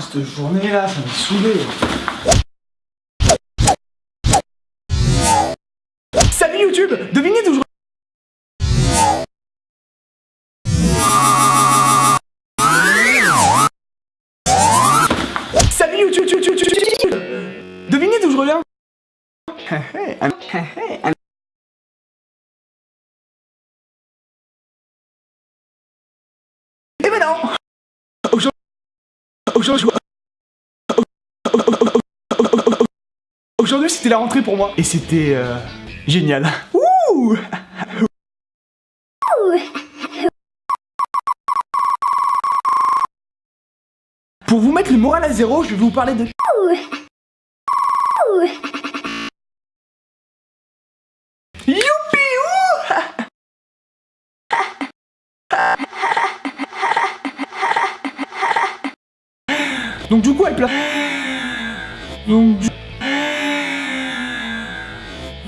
Cette journée là, ça m'a saoulé. Salut YouTube Devinez d'où je... Salut YouTube, YouTube, YouTube, YouTube. Devinez d'où je reviens Eh ben non aujourd'hui, c'était la rentrée pour moi. Et c'était euh, génial. Pour vous mettre le moral à zéro, je vais vous parler de... Donc du coup elle. Donc du...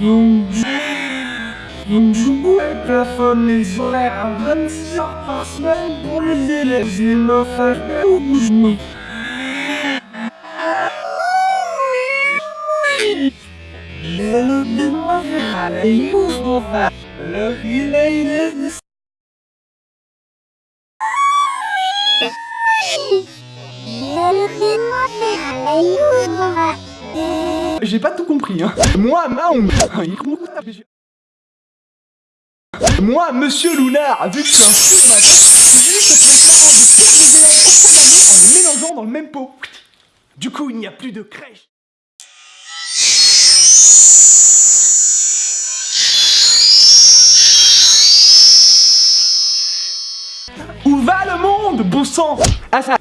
Donc. Donc du elle plafonne les horaires à 26 heures par semaine pour les élèves et me faire je me... Le demoiselle, il ouvre le J'ai pas tout compris, hein. Moi, Mahomes. Moi, Monsieur Lounard, vu que suis un fou de ma tête, j'ai que c'était marrant de toutes les élèves en les mélangeant dans le même pot. Du coup, il n'y a plus de crèche. Où va le monde, bon sang? Ah ça,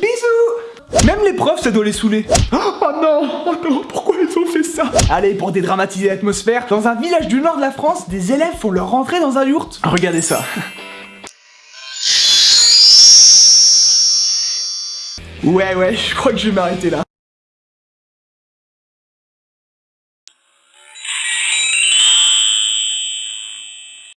Bisous Même les profs, ça doit les saouler. Oh non, oh non, pourquoi ils ont fait ça? Allez, pour dédramatiser l'atmosphère, dans un village du nord de la France, des élèves font leur rentrée dans un yurt. Regardez ça. Ouais, ouais, je crois que je vais m'arrêter là.